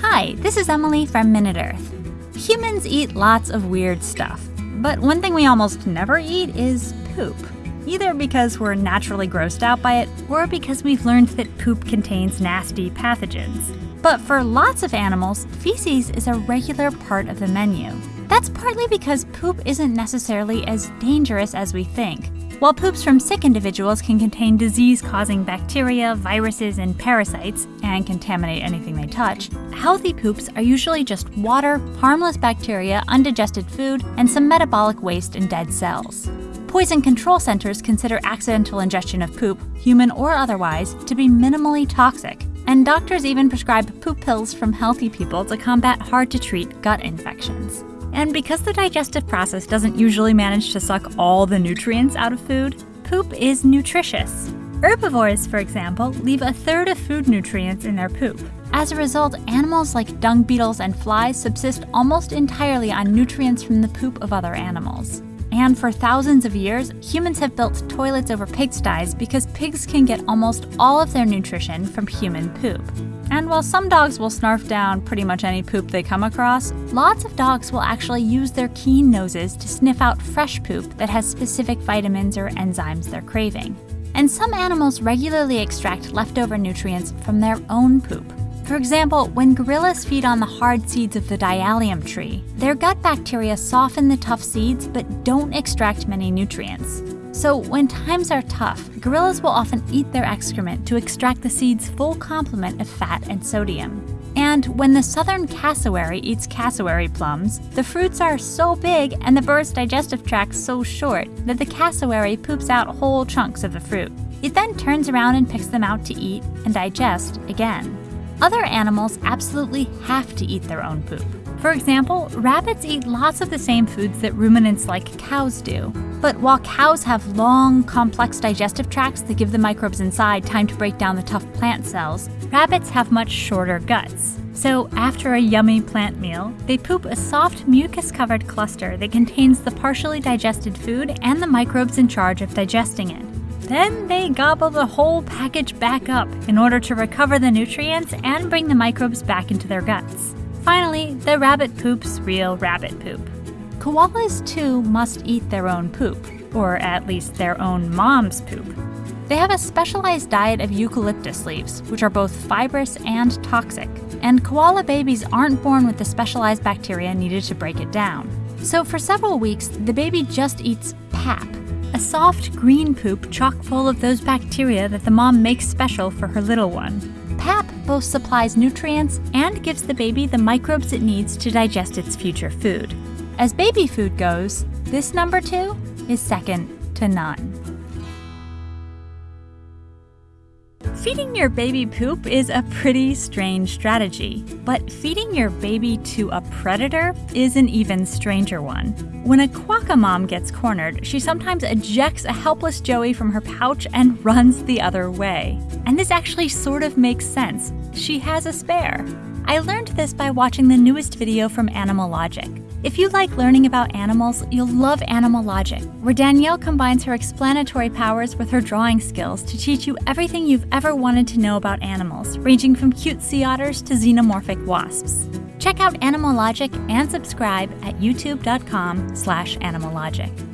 Hi, this is Emily from Minute Earth. Humans eat lots of weird stuff, but one thing we almost never eat is poop. Either because we're naturally grossed out by it, or because we've learned that poop contains nasty pathogens. But for lots of animals, feces is a regular part of the menu. That's partly because poop isn't necessarily as dangerous as we think. While poops from sick individuals can contain disease causing bacteria, viruses, and parasites, and contaminate anything they touch, healthy poops are usually just water, harmless bacteria, undigested food, and some metabolic waste and dead cells. Poison control centers consider accidental ingestion of poop, human or otherwise, to be minimally toxic, and doctors even prescribe poop pills from healthy people to combat hard to treat gut infections. And because the digestive process doesn't usually manage to suck all the nutrients out of food, poop is nutritious. Herbivores, for example, leave a third of food nutrients in their poop. As a result, animals like dung beetles and flies subsist almost entirely on nutrients from the poop of other animals. And for thousands of years, humans have built toilets over pigsties because pigs can get almost all of their nutrition from human poop. And while some dogs will snarf down pretty much any poop they come across, lots of dogs will actually use their keen noses to sniff out fresh poop that has specific vitamins or enzymes they're craving. And some animals regularly extract leftover nutrients from their own poop. For example, when gorillas feed on the hard seeds of the dialium tree, their gut bacteria soften the tough seeds but don't extract many nutrients. So, when times are tough, gorillas will often eat their excrement to extract the seed's full complement of fat and sodium. And when the southern cassowary eats cassowary plums, the fruits are so big and the bird's digestive tract so short that the cassowary poops out whole chunks of the fruit. It then turns around and picks them out to eat and digest again. Other animals absolutely have to eat their own poop. For example, rabbits eat lots of the same foods that ruminants like cows do. But while cows have long, complex digestive tracts that give the microbes inside time to break down the tough plant cells, rabbits have much shorter guts. So, after a yummy plant meal, they poop a soft mucus covered cluster that contains the partially digested food and the microbes in charge of digesting it. Then they gobble the whole package back up in order to recover the nutrients and bring the microbes back into their guts. Finally, the rabbit poops real rabbit poop. Koalas too must eat their own poop, or at least their own mom's poop. They have a specialized diet of eucalyptus leaves, which are both fibrous and toxic, and koala babies aren't born with the specialized bacteria needed to break it down. So for several weeks, the baby just eats pap, a soft green poop chock full of those bacteria that the mom makes special for her little one. PAP both supplies nutrients and gives the baby the microbes it needs to digest its future food. As baby food goes, this number two is second to none. Feeding your baby poop is a pretty strange strategy, but feeding your baby to a predator is an even stranger one. When a quokka mom gets cornered, she sometimes ejects a helpless joey from her pouch and runs the other way. And this actually sort of makes sense. She has a spare. I learned this by watching the newest video from Animalogic. If you like learning about animals, you'll love Animalogic, where Danielle combines her explanatory powers with her drawing skills to teach you everything you've ever wanted to know about animals, ranging from cute sea otters to xenomorphic wasps. Check out Animalogic and subscribe at youtube.com slash animalogic.